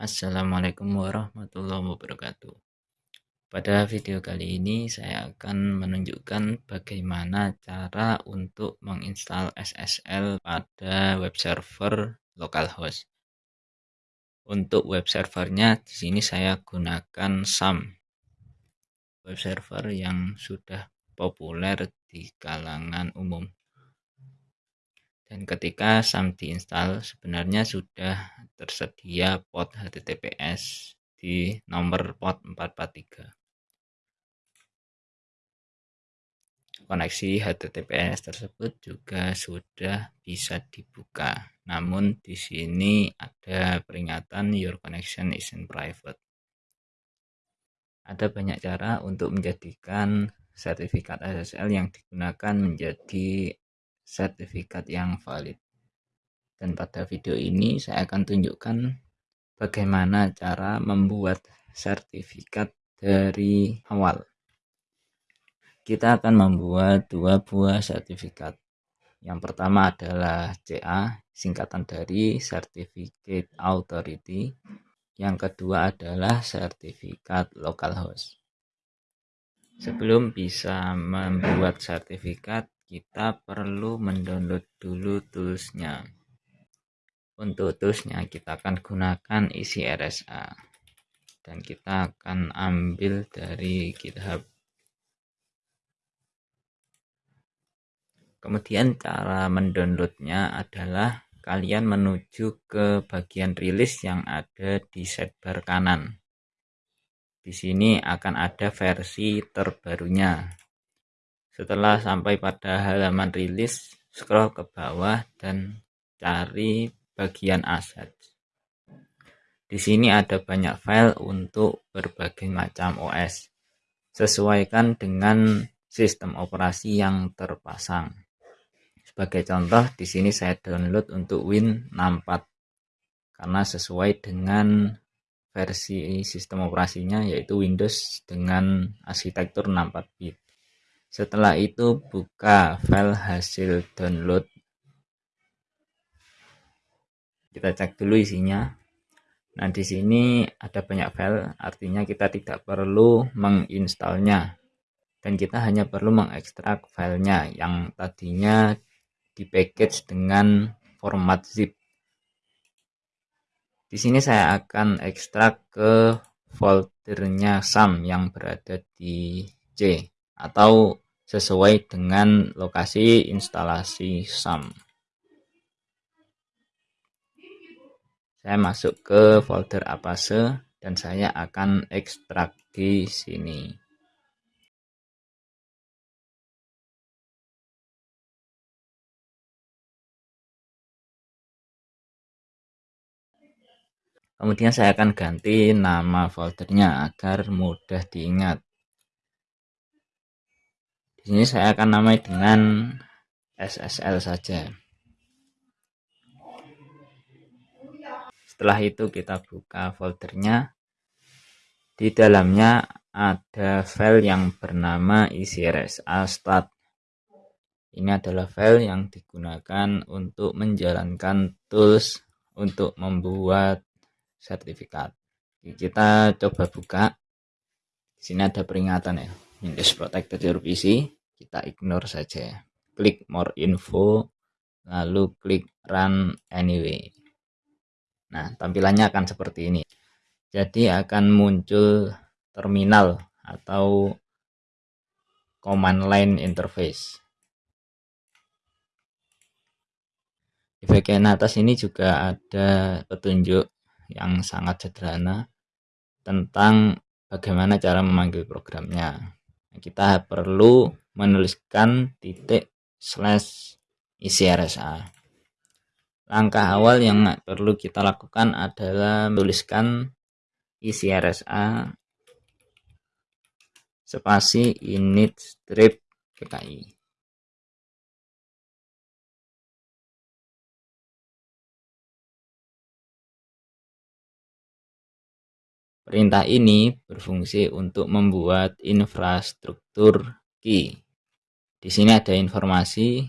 Assalamualaikum warahmatullahi wabarakatuh. Pada video kali ini saya akan menunjukkan bagaimana cara untuk menginstal SSL pada web server localhost. Untuk web servernya di sini saya gunakan SAM. Web server yang sudah populer di kalangan umum. Dan ketika SAM diinstal sebenarnya sudah tersedia port HTTPS di nomor port 443. Koneksi HTTPS tersebut juga sudah bisa dibuka. Namun di sini ada peringatan your connection is in private. Ada banyak cara untuk menjadikan sertifikat SSL yang digunakan menjadi sertifikat yang valid. Dan pada video ini saya akan tunjukkan bagaimana cara membuat sertifikat dari awal. Kita akan membuat dua buah sertifikat. Yang pertama adalah CA, singkatan dari Certificate Authority. Yang kedua adalah sertifikat localhost. Sebelum bisa membuat sertifikat, kita perlu mendownload dulu toolsnya. Untuk toolsnya kita akan gunakan isi RSA dan kita akan ambil dari github. Kemudian cara mendownloadnya adalah kalian menuju ke bagian rilis yang ada di sidebar kanan. Di sini akan ada versi terbarunya setelah sampai pada halaman rilis, scroll ke bawah dan cari bagian aset. Di sini ada banyak file untuk berbagai macam OS. Sesuaikan dengan sistem operasi yang terpasang. Sebagai contoh, di sini saya download untuk Win64 karena sesuai dengan versi sistem operasinya yaitu Windows dengan arsitektur 64 bit. Setelah itu buka file hasil download. Kita cek dulu isinya. Nah, di sini ada banyak file, artinya kita tidak perlu menginstalnya. Dan kita hanya perlu mengekstrak filenya yang tadinya di package dengan format zip. Di sini saya akan ekstrak ke foldernya SAM yang berada di C atau sesuai dengan lokasi instalasi SAM. Saya masuk ke folder Apase dan saya akan ekstrak di sini. Kemudian saya akan ganti nama foldernya agar mudah diingat. Di sini saya akan namai dengan SSL saja. Setelah itu kita buka foldernya. Di dalamnya ada file yang bernama icrsa stat. Ini adalah file yang digunakan untuk menjalankan tools untuk membuat sertifikat. Kita coba buka. Di sini ada peringatan ya. Windows Protected Your PC kita ignore saja. Klik more info lalu klik run anyway. Nah tampilannya akan seperti ini. Jadi akan muncul terminal atau command line interface. Di bagian atas ini juga ada petunjuk yang sangat sederhana tentang bagaimana cara memanggil programnya kita perlu menuliskan titik slash isi RSA. Langkah awal yang perlu kita lakukan adalah menuliskan isi RSA spasi init strip PKI. Perintah ini berfungsi untuk membuat infrastruktur key. Di sini ada informasi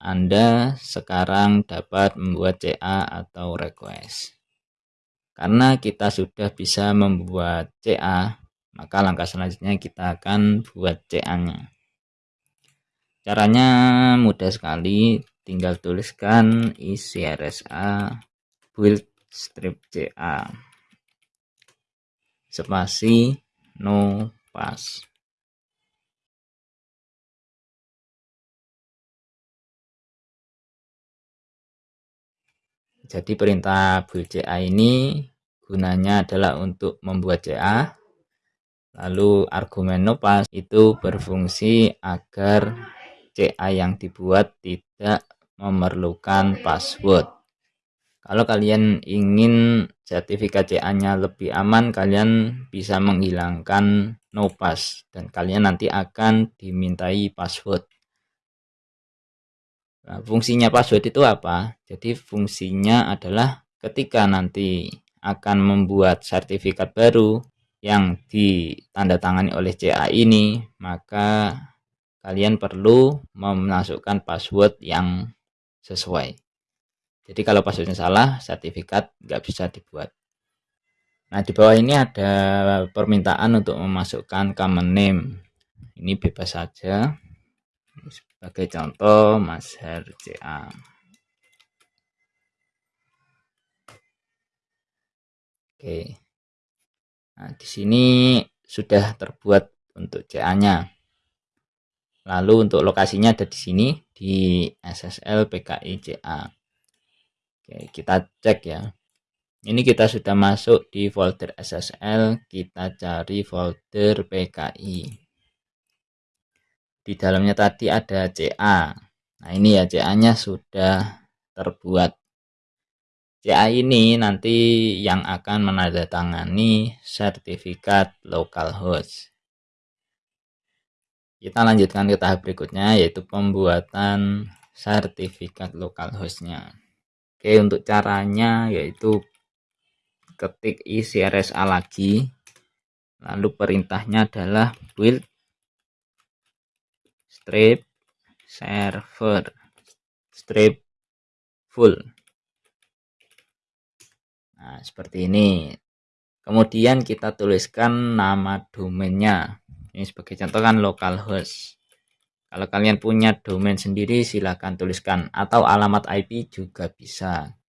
Anda sekarang dapat membuat CA atau request. karena kita sudah bisa membuat CA maka langkah selanjutnya kita akan buat CA nya caranya mudah sekali tinggal tuliskan isi RSA build strip CA spasi no pass Jadi perintah build CA ini gunanya adalah untuk membuat CA. Lalu argumen nopas itu berfungsi agar CA yang dibuat tidak memerlukan password. Kalau kalian ingin sertifikat CA-nya lebih aman, kalian bisa menghilangkan nopas dan kalian nanti akan dimintai password. Nah, fungsinya password itu apa? Jadi fungsinya adalah ketika nanti akan membuat sertifikat baru yang ditandatangani oleh CA ini, maka kalian perlu memasukkan password yang sesuai. Jadi kalau passwordnya salah, sertifikat nggak bisa dibuat. Nah di bawah ini ada permintaan untuk memasukkan common name. Ini bebas saja. Sebagai contoh Mazhar CA oke. Nah di sini sudah terbuat untuk CA nya lalu untuk lokasinya ada di sini di SSL PKI CA oke kita cek ya. Ini kita sudah masuk di folder SSL kita cari folder PKI di dalamnya tadi ada CA nah ini ya CA nya sudah terbuat. CA ini nanti yang akan menandatangani sertifikat localhost kita lanjutkan ke tahap berikutnya yaitu pembuatan sertifikat localhostnya oke untuk caranya yaitu ketik isi RSA lagi. Lalu perintahnya adalah build strip server strip full. Nah seperti ini. Kemudian kita tuliskan nama domainnya. Ini sebagai contoh kan localhost kalau kalian punya domain sendiri silahkan tuliskan atau alamat IP juga bisa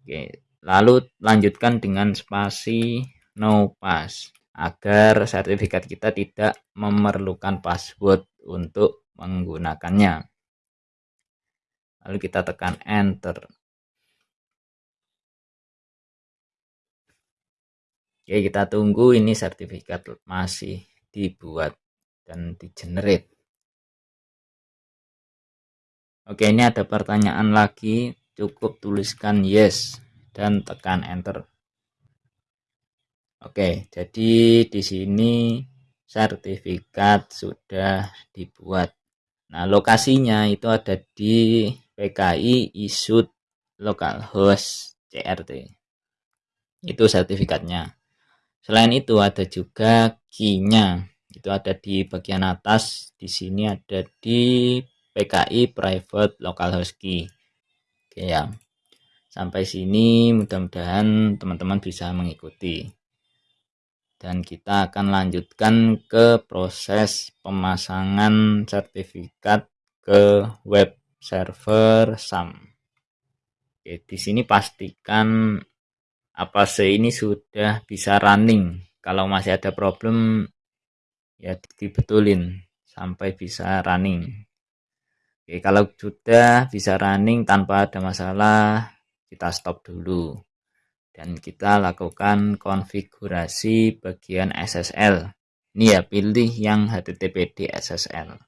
Oke, lalu lanjutkan dengan spasi no pass agar sertifikat kita tidak memerlukan password untuk menggunakannya. Lalu kita tekan enter. Oke, kita tunggu ini sertifikat masih dibuat dan di generate. Oke, ini ada pertanyaan lagi, cukup tuliskan yes dan tekan enter. Oke, jadi di sini sertifikat sudah dibuat. Nah, lokasinya itu ada di PKI issued localhost CRT. Itu sertifikatnya. Selain itu ada juga key-nya. Itu ada di bagian atas. Di sini ada di PKI private localhost key. Oke ya. Sampai sini mudah-mudahan teman-teman bisa mengikuti dan kita akan lanjutkan ke proses pemasangan sertifikat ke web server SAM. Oke, di sini pastikan apa sih ini sudah bisa running. Kalau masih ada problem ya dibetulin sampai bisa running. Oke, kalau sudah bisa running tanpa ada masalah, kita stop dulu. Dan kita lakukan konfigurasi bagian SSL ini ya pilih yang HTTPD SSL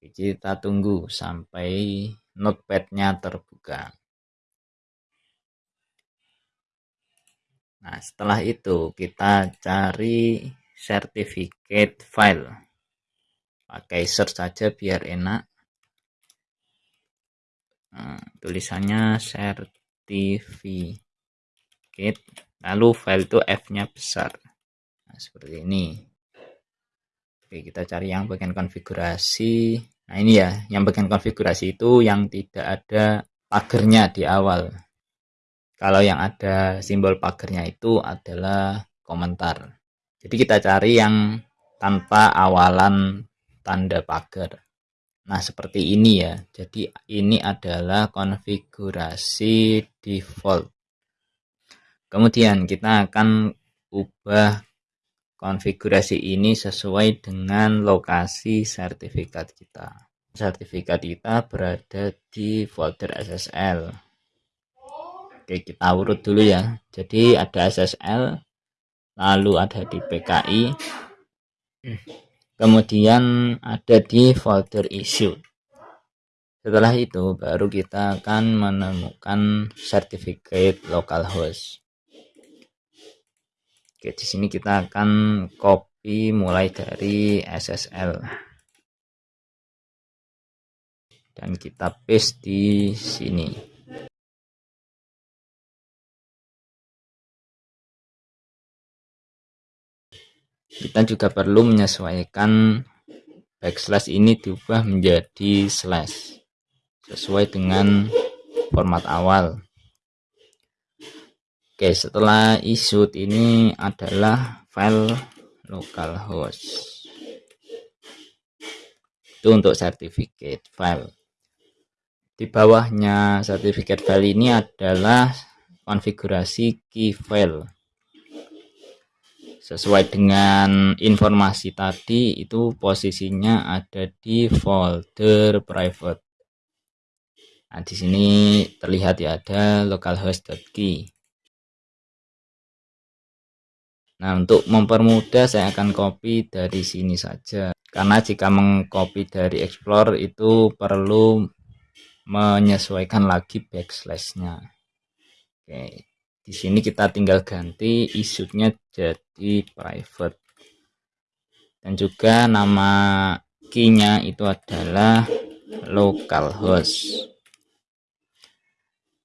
kita tunggu sampai notepadnya terbuka. Nah setelah itu kita cari certificate file pakai search saja biar enak. Nah, tulisannya cert certificate lalu file itu F-nya besar. Nah, seperti ini. Oke kita cari yang bagian konfigurasi. Nah ini ya yang bagian konfigurasi itu yang tidak ada pagernya di awal. Kalau yang ada simbol pagarnya itu adalah komentar. Jadi kita cari yang tanpa awalan tanda pagar. Nah seperti ini ya. Jadi ini adalah konfigurasi default. Kemudian kita akan ubah konfigurasi ini sesuai dengan lokasi sertifikat kita. Sertifikat kita berada di folder SSL oke kita urut dulu ya. Jadi ada SSL lalu ada di PKI kemudian ada di folder issue setelah itu baru kita akan menemukan sertifikat localhost Oke, di sini kita akan copy mulai dari SSL. Dan kita paste di sini. Kita juga perlu menyesuaikan backslash ini diubah menjadi slash sesuai dengan format awal. Oke, setelah issued ini adalah file localhost. Itu untuk sertifikat file. Di bawahnya sertifikat file ini adalah konfigurasi key file. Sesuai dengan informasi tadi itu posisinya ada di folder private. Nah, di sini terlihat ya ada localhost.key. Nah, untuk mempermudah saya akan copy dari sini saja. Karena jika mengcopy dari Explorer itu perlu menyesuaikan lagi backslash-nya. Oke, di sini kita tinggal ganti issued-nya jadi private. Dan juga nama key-nya itu adalah localhost.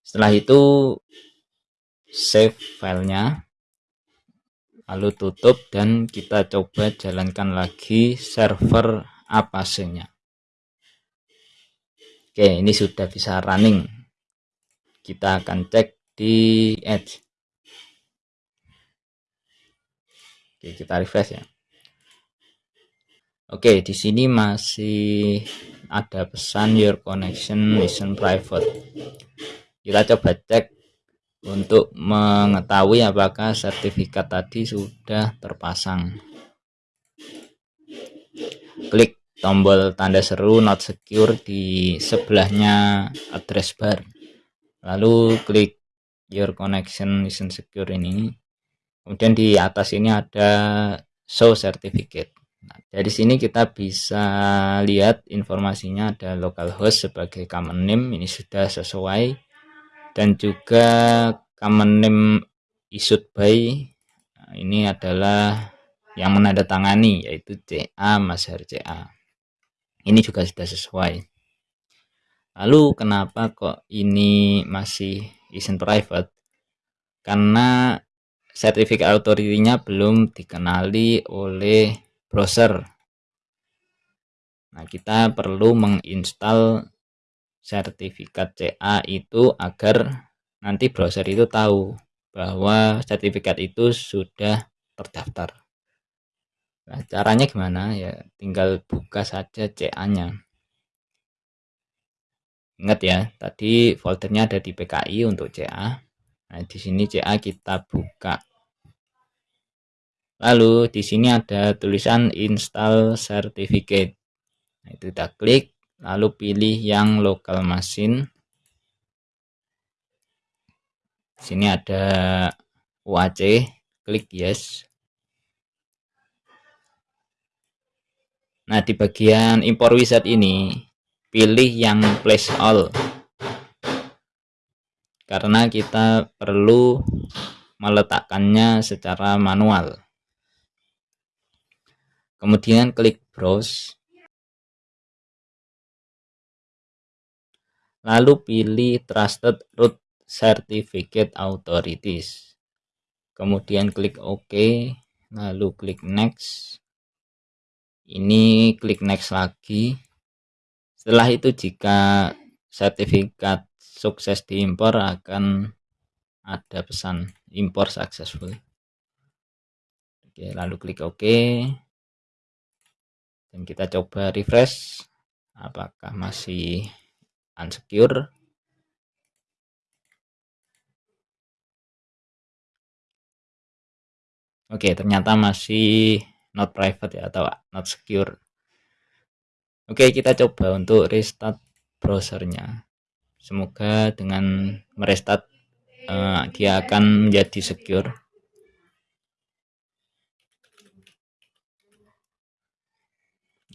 Setelah itu save filenya lalu tutup dan kita coba jalankan lagi server apasenya oke ini sudah bisa running kita akan cek di edge oke kita refresh ya. Oke di sini masih ada pesan your connection listen private. Kita coba cek untuk mengetahui apakah sertifikat tadi sudah terpasang. Klik tombol tanda seru not secure di sebelahnya address bar. Lalu klik your connection isn't secure ini. Kemudian di atas ini ada show certificate. Nah, dari sini kita bisa lihat informasinya ada localhost sebagai common name ini sudah sesuai. Dan juga common name issued by nah, ini adalah yang menandatangani yaitu CA Mazhar CA ini juga sudah sesuai. Lalu kenapa kok ini masih isn't private karena sertifikat authority-nya belum dikenali oleh browser nah kita perlu menginstal sertifikat CA itu agar nanti browser itu tahu bahwa sertifikat itu sudah terdaftar. Nah, caranya gimana? Ya, tinggal buka saja CA-nya. Ingat ya, tadi foldernya ada di PKI untuk CA. Nah, di sini CA kita buka. Lalu di sini ada tulisan install certificate. Nah, itu kita klik lalu pilih yang local machine sini ada UAC klik yes nah di bagian import wizard ini pilih yang place all karena kita perlu meletakkannya secara manual kemudian klik browse lalu pilih Trusted Root Certificate Authorities. Kemudian klik OK, lalu klik Next. Ini klik Next lagi. Setelah itu jika sertifikat sukses diimpor akan ada pesan import successful. Oke lalu klik OK. Dan kita coba refresh apakah masih unsecure? Oke ternyata masih not private ya atau not secure oke kita coba untuk restart browsernya semoga dengan merestart uh, dia akan menjadi secure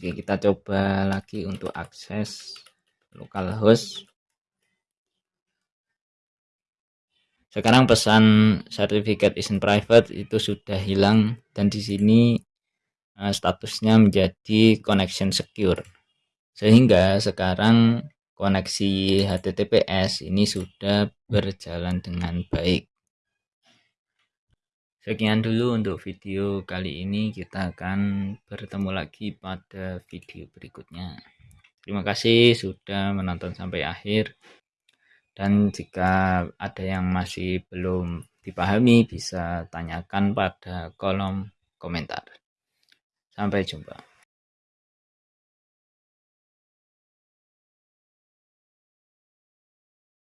Oke, kita coba lagi untuk akses localhost. Sekarang pesan certificate isn't private itu sudah hilang dan di sini uh, statusnya menjadi connection secure. Sehingga sekarang koneksi HTTPS ini sudah berjalan dengan baik. Sekian dulu untuk video kali ini. Kita akan bertemu lagi pada video berikutnya. Terima kasih sudah menonton sampai akhir. Dan jika ada yang masih belum dipahami bisa tanyakan pada kolom komentar. Sampai jumpa.